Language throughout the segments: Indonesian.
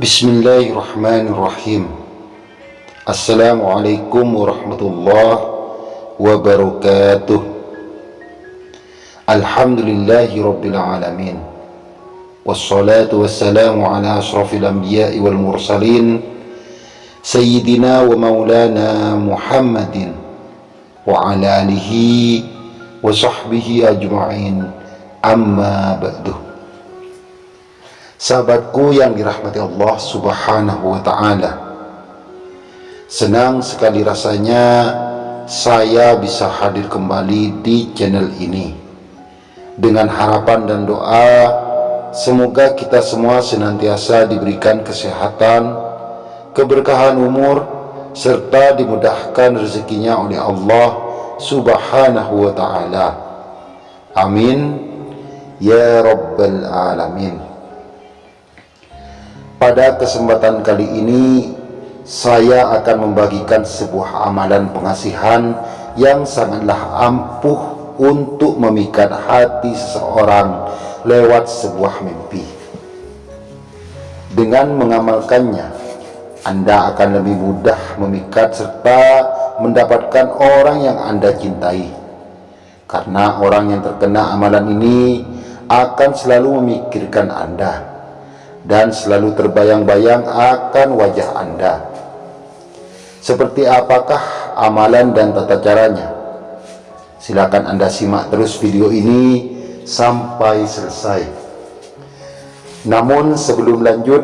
بسم الله الرحمن الرحيم السلام عليكم ورحمة الله وبركاته الحمد لله رب العالمين والصلاة والسلام على أشرف الأنبياء والمرسلين سيدنا ومولانا محمد وعلى آله وصحبه أجمعين أما بعده Sahabatku yang dirahmati Allah subhanahu wa ta'ala. Senang sekali rasanya saya bisa hadir kembali di channel ini. Dengan harapan dan doa Semoga kita semua senantiasa diberikan kesehatan Keberkahan umur Serta dimudahkan rezekinya oleh Allah subhanahu wa ta'ala. Amin. Ya Rabbal Alamin pada kesempatan kali ini saya akan membagikan sebuah amalan pengasihan yang sangatlah ampuh untuk memikat hati seseorang lewat sebuah mimpi. Dengan mengamalkannya, Anda akan lebih mudah memikat serta mendapatkan orang yang Anda cintai. Karena orang yang terkena amalan ini akan selalu memikirkan Anda dan selalu terbayang-bayang akan wajah Anda. Seperti apakah amalan dan tata caranya? Silakan Anda simak terus video ini sampai selesai. Namun sebelum lanjut,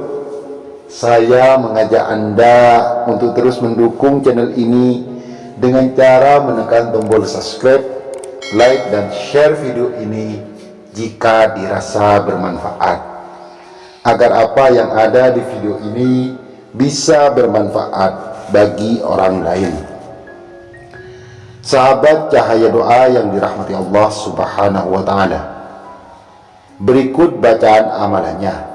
saya mengajak Anda untuk terus mendukung channel ini dengan cara menekan tombol subscribe, like, dan share video ini jika dirasa bermanfaat agar apa yang ada di video ini bisa bermanfaat bagi orang lain. Sahabat cahaya doa yang dirahmati Allah subhanahu wa ta'ala. Berikut bacaan amalannya.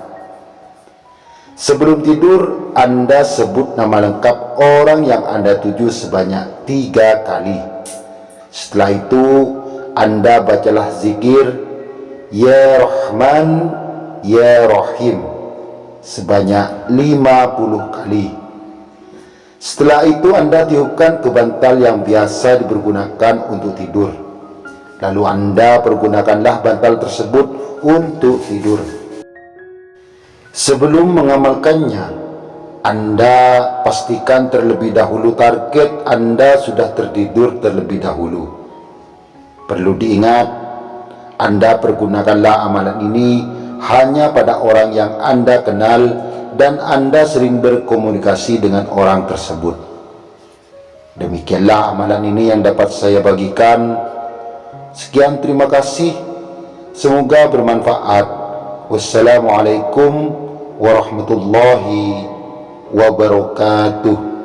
Sebelum tidur Anda sebut nama lengkap orang yang Anda tuju sebanyak tiga kali. Setelah itu Anda bacalah zikir Ya Rahman Ya Rahim sebanyak 50 kali. Setelah itu anda tiupkan ke bantal yang biasa dipergunakan untuk tidur. Lalu anda pergunakanlah bantal tersebut untuk tidur. Sebelum mengamalkannya anda pastikan terlebih dahulu target anda sudah tertidur terlebih dahulu. Perlu diingat anda pergunakanlah amalan ini hanya pada orang yang Anda kenal dan Anda sering berkomunikasi dengan orang tersebut. Demikianlah amalan ini yang dapat saya bagikan. Sekian terima kasih. Semoga bermanfaat. Wassalamualaikum warahmatullahi wabarakatuh.